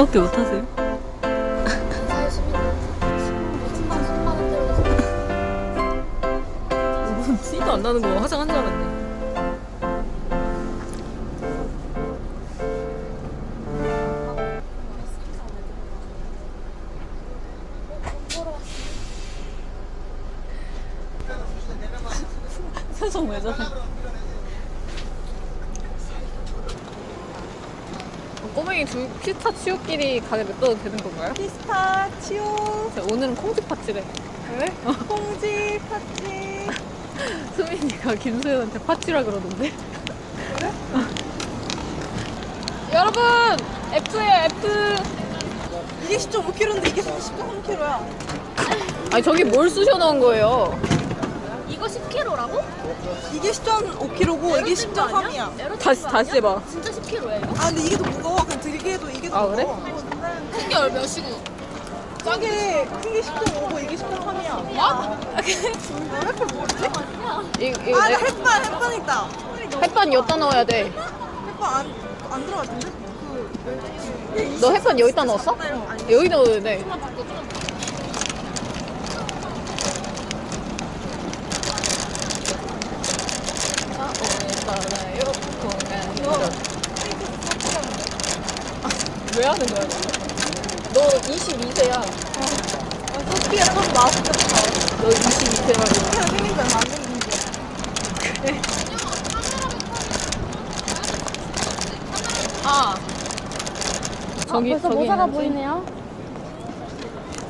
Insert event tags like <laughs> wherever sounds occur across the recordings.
인사밖에 못하세요? 무슨 티도 안 나는 거 화장한 줄 알았네. <laughs> 표정 왜 저래? 두 피스타치오끼리 가게 냅둬도 되는 건가요? 피스타치오 자, 오늘은 콩쥐 팥쥐래. 왜? 콩쥐 팥쥐 수민이가 김소연한테 팥쥐라 그러던데. <laughs> 여러분! F예요, F! 이게 10.5kg인데 이게 10.3kg야 아니, 저기 뭘 쑤셔 넣은 거예요? 이거 10kg라고? 이게 10.5kg고 이게 10.3이야 다시, 다시 해봐. 진짜 10kg야 이거? 아 근데 이게 더 무거워 그냥 들기에도 이게 더 아, 그래? 무거워 큰게 몇이고? 이게 큰게 10.5고 이게 10.3이야 뭐? 햇반 뭐지? 이, 이, 아 내, 햇반 햇반 있다 햇반 여기다 넣어야 돼. 햇반 안, 안 들어갔는데? 그 너 햇반 여기다 넣었어? 여기 넣어야 돼. 자, 공항으로. 아, 왜 하는 거야, 너? 너 22세야. 소피가 좀 맛있겠다 너 22세야. 소피가 생긴 지 얼마 안 됐는데 아. 저기, 벌써 저기 모사가 있는지? 보이네요.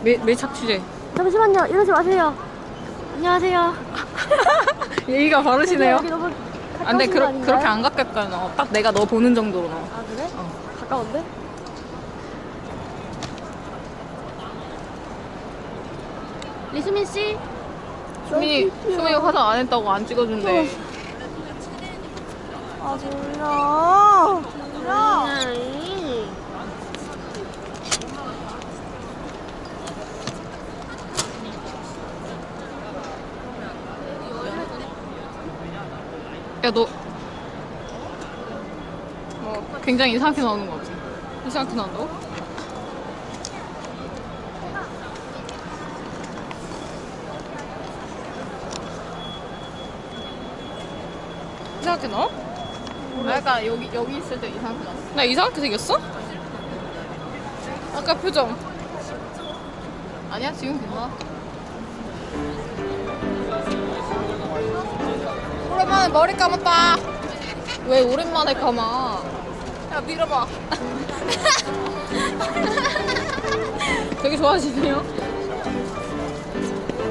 밀, 밀착 취재. 잠시만요. 이러지 마세요. 안녕하세요. <laughs> 예의가 바르시네요. 아, 근데 그러? 그렇게 안 가깝게 넣어. 딱 내가 너 보는 정도로 넣어. 아 그래? 어. 가까운데? 리수민 씨. 수민이, 수민이 화장 안 했다고 안 찍어준대. 아 몰라 몰라 야, 너. 뭐, 굉장히 이상하게 나오는 거 같아. 이상하게 나온다고? 이상하게 나와? 아, 약간 여기, 여기 있을 때 이상하게 나왔어. 나 이상하게 생겼어? 아까 표정. 아니야, 지금 괜찮아. 오랜만에 머리 감았다. 왜 오랜만에 감아? 야 밀어봐. <laughs> 되게 좋아하시네요.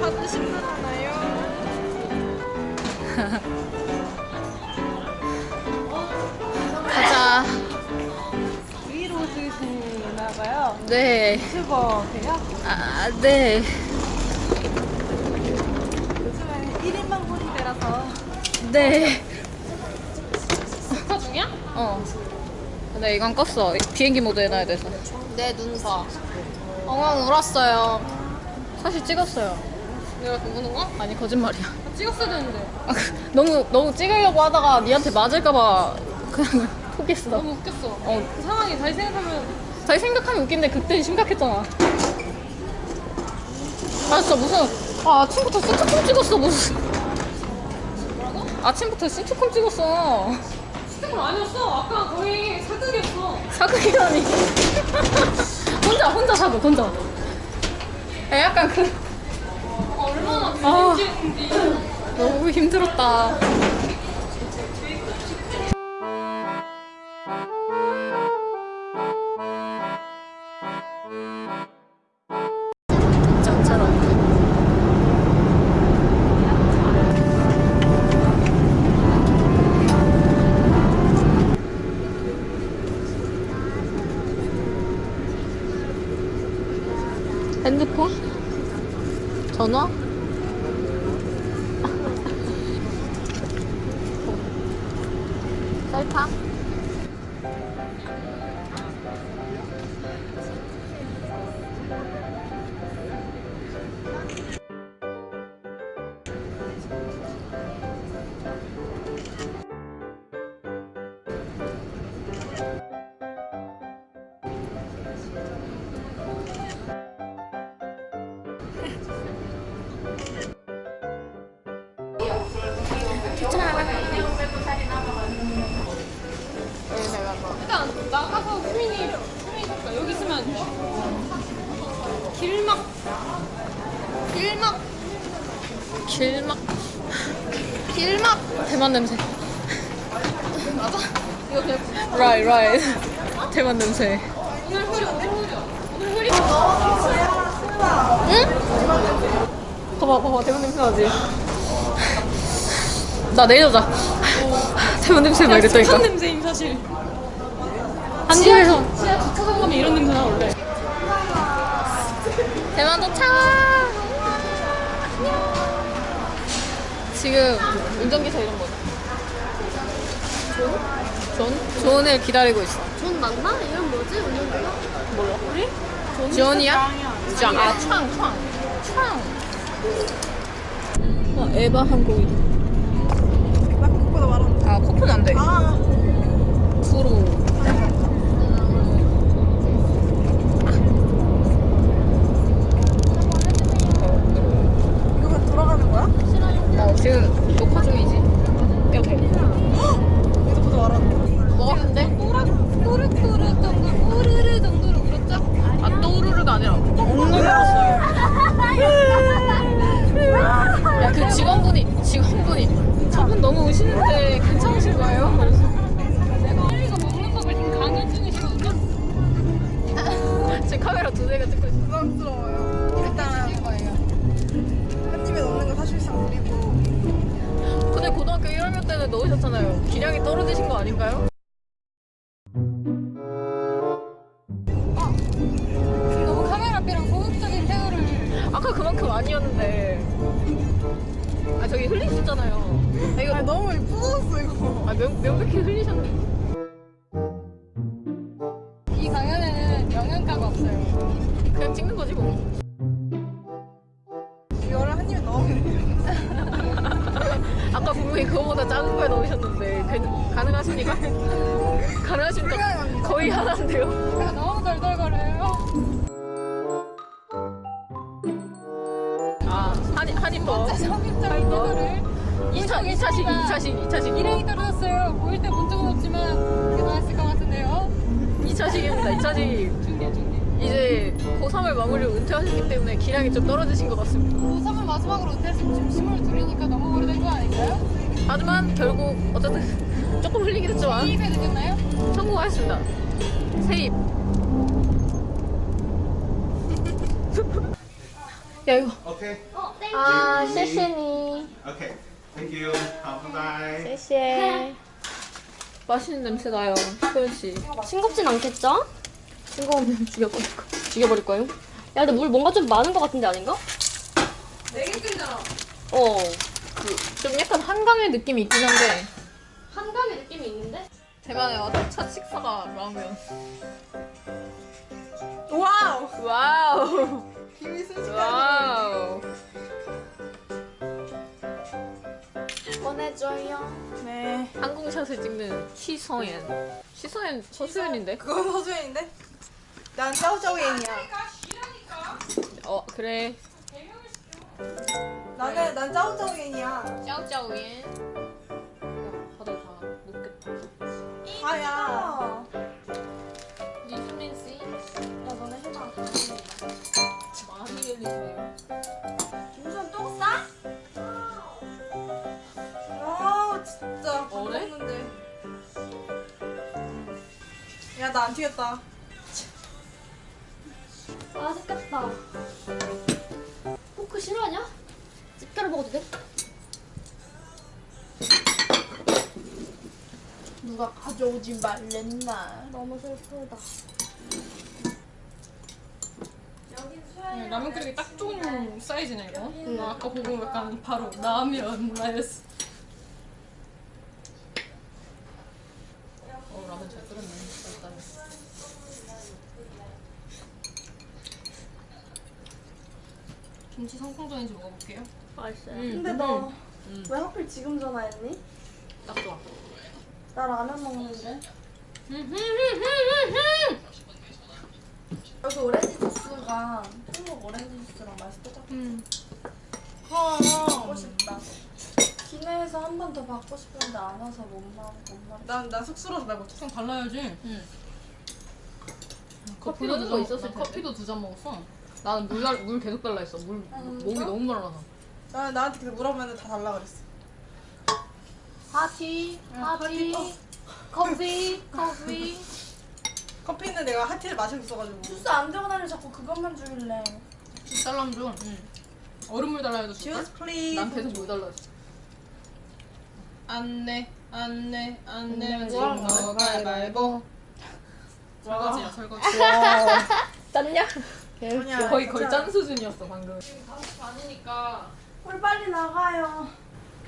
받으시면 하나요? 가자. 위로 드시나봐요 네. 유튜버세요? 아 네. 요즘에 1인만 모델이라서 네. 스타 중이야? 어. 근데 이건 껐어. 비행기 모드 해놔야 돼서. 내 눈사. 엉엉 울었어요. 사실 찍었어요. 내가 우는 거? 아니 거짓말이야. 찍었어야 되는데. 아, 그, 너무 너무 찍으려고 하다가 니한테 맞을까봐 그냥 <laughs> 포기했어. 너무 웃겼어. 어. 그 상황이 다시 생각하면 다시 생각하면 웃긴데 그때 심각했잖아. 아 진짜 무슨 아 아침부터 시트콤 찍었어 무슨. 아침부터 시트콤 찍었어. 스티커 아니었어. 아까 거의 사극이었어. 사극이라니. 혼자, 혼자 사극, 혼자. 야, 약간 그. 얼마나 아. 너무 힘들었다. 핸드폰? 전화? <laughs> 셀카? 길막 길막 길막 길막 대만 냄새. 맞아. 이거 그냥 Right, right. 대만 냄새. 오늘 흐려 오늘 흐려 오늘 흐리. 봐봐, 봐봐, 대만 냄새 나지? 나 내일 자. 대만 냄새 막 이랬다니까. 착한 냄새임 사실. 한국에서 지하 주차장 가면 이런 냄새 나 원래. 대만 도착! 지금 운전기사 이름 뭐지? 존? 존을 기다리고 있어. 존 맞나? 이름 뭐지? 운전기사? 몰라. 우리? 존이야? 짱. 아, 창, 창. 창. 어, 에바 항공이다. 나 그거보다 말하는 아, 코프는 안 돼. 아 구로. 돌아가는 거야? 어, 지금 녹화 중이지. 이렇게. 이거보다 말하는 먹었는데? 꾸르꾸르 기량이 떨어지신 거 아닌가요? 너무 카메라 앞이랑 소극적인 태도를 아까 그만큼 아니었는데. 아, 저기 흘리셨잖아요. 아, 이거 아 너무 부었어 이거 아, 명, 명백히 흘리셨는데. 이 강연에는 영양가가 없어요. 그냥 찍는 거지, 뭐. 분명히 <laughs> 그거보다 작은 거에 넣으셨는데 그, 가능하십니까? <laughs> 가능하십니까? 거의 하나인데요. 제가 너무 덜덜거려요. 아 한인 한인법. 성격적인 태도를 2차 2차식 2차식 2차식 일행이 떨어졌어요. 보일 때 본 적은 없지만 대단했을 것 같은데요. 2차식입니다. 2차식 중계 중계. 이제 고3을 마무리로 은퇴하셨기 때문에 기량이 좀 떨어지신 것 같습니다. 고3을 마지막으로 은퇴했으면 지금 22이니까 너무 오래된 거 아닌가요? 하지만 결국 어쨌든 <laughs> 조금 흘리긴 했지만 이입에 늦었나요? 성공하였습니다. 세입. <laughs> 야 이거 Okay. 아 셰셰니 Okay. Thank you. Bye bye. 셰셰 맛있는 냄새 나요 소연 씨. 싱겁진 않겠죠? 싱거우면 죽여버릴 거. 죽여버릴 거예요? 야 근데 물 뭔가 좀 많은 것 같은데 아닌가? 네개 끓잖아. 어. 그좀 약간 한강의 느낌이 있긴 한데 한강의 느낌이 있는데? 와서 첫 식사가 라면. 와우 와우. 김이 순식간에 와우. 보내줘요 네 항공샷을 찍는 시서연. 시서연 서수연인데? 그건 서주인데 난 짜오짜오yen이야 어 그래. 나는 난 짜오짜오yen이야 짜오짜오엔. 다들 다 녹겠다. 아야 리수민 씨 야 너네 해봐 많이 열리시네요. 김수현 또 싸? 아 진짜 밥 어래? 먹는데 야나 안 튀겼다 돼? 누가 가져오지 말랬나 너무 슬프다 라면 끓이기 딱 좋은 사이즈네 이거. 음, 아까 보고 약간 바로 라면 나였어. 어 라면 잘 끓였네. 일단. 김치 성공전인지 먹어볼게요. 맛있어요 근데 너 왜 하필 지금 전화했니? 딱 좋아. 나 라면 먹는데 <laughs> 여기 오렌지 주스가 한국 오렌지 주스랑 맛이 똑같아 음. 어 먹고 싶다 기내에서 한 번 더 받고 싶은데 안 와서 못 말, 못 말. 난난 쑥스러워서 말 못해. 좀 달라야지. 응. 커피도 두 잔- 난 텐데. 커피도 두 잔 먹었어. 나는 물, 달- 물 계속 달라 했어. 물 목이 너무 말라서. 나 나한테 계속 물어보면 다 달라 그랬어. 하티, 하티, 커피, 커피. 커피는 내가 하티를 마시고 있어가지고. 주스 안 들어가려 자꾸 그것만 주길래. 딸랑 줘. 얼음물 달라 해도 줄까? juice please. 난 계속 물 달라 했어. 안내 안내 안내 뭐 하는 너 가위바위보. 설거지야 설거지. 짠냐? 아니야, 거의. 거의 짠 수준이었어 방금. 5시 반이니까 홀 빨리 나가요.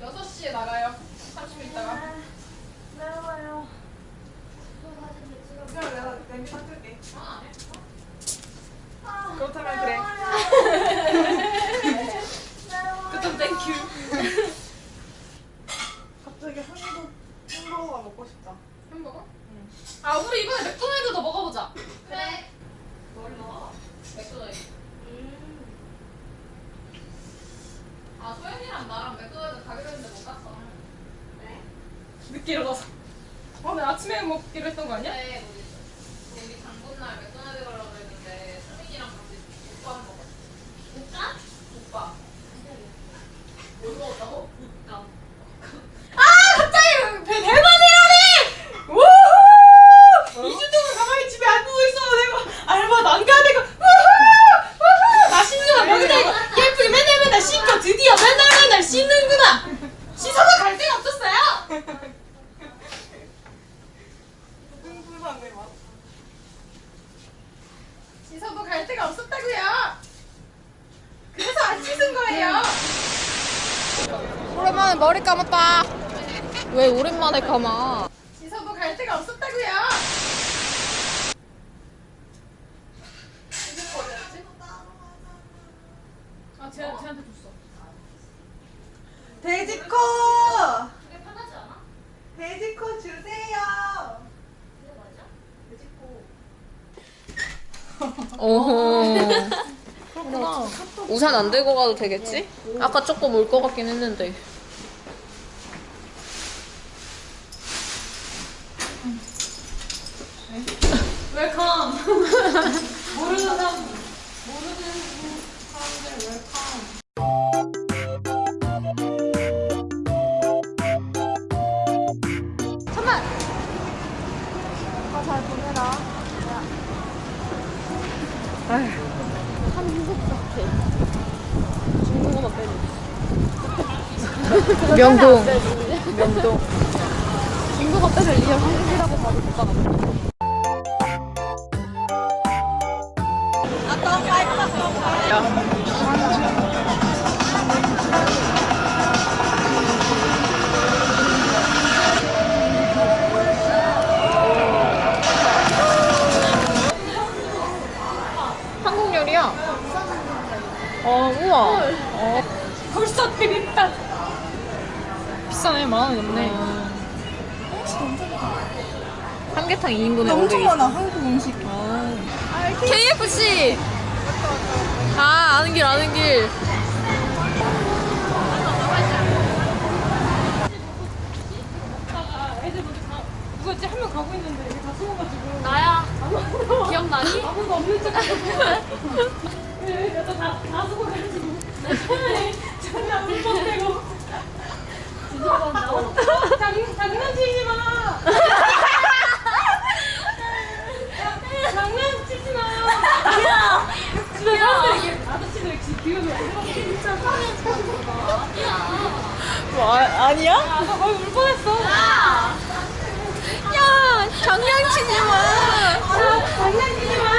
6시에 나가요. 30분 있다가. 매워요. 그럼 내가 냄비 닦을게. 그렇다면 그래. 그럼 thank you. <laughs> 갑자기 한국 햄버거가 먹고 싶다. 햄버거? 아 우리 이번에 맥도날드 더 먹어보자. 그래. 뭘 먹어? 맥도날드. 나랑 맥도날드 가기로 했는데 못 갔어. 늦게 일어나서. 오늘 아침에 먹기로 했던 거 아니야? 네, 우리, 우리 당분날 맥도날드 가려고 그랬는데 수민이랑 같이 오빠 한 먹었어. 오빠? 오빠. 뭘 먹었다고? 오빠. 대만이라니! 우후! 2주 동안 가만히 집에 안 누워 있어. 내가 알바도 안 가야 되고. 우후! 우후! 맛있는 거 먹는다 이거. 예쁘게 맨날 맨날 씻고 드디어 맨날 맨날 씻는구나. 씻어도 갈 데가 없었어요. 궁금하네 막. 씻어도 갈 데가 없었다고요. 그래서 안 씻은 거예요. 오랜만에 머리 감았다. 왜 오랜만에 감아? 씻어도 갈 데가 없었다고요. 아, 쟤, 쟤한테 줬어. 돼지코. 그게 편하지 않아? 돼지코 주세요. <laughs> 오호. 우산 안 들고 가도 되겠지? 아까 조금 올 것 같긴 했는데. 명동. 명동. 중국어 빼서 리얼 한국이라고 봐도 같아. 한국 요리야. 어, 우와. 벌써 드립다. 비싸네, 만 원이 넘네. 삼계탕 2인분에 엄청 500이. 많아 한국 음식. KFC. 아, 아는 길, 아는 길. 아, 애들 먼저 가. 누구였지? 한 명 가고 있는데 여기 다 숨어가지고. 나야. 기억나니? 아무도 없는 척 하고. 네, 여자 다, 다 숨어가지고. 차라리 전혀 못 보내고. 장난치지 마. 장난치지 마. 야, 진짜 사람들이 아저씨들 기운을 진짜 뭐, 아, 아니야? 아, 울 뻔했어. 야, 야 장난치지 마. 장난치지 <laughs> 마.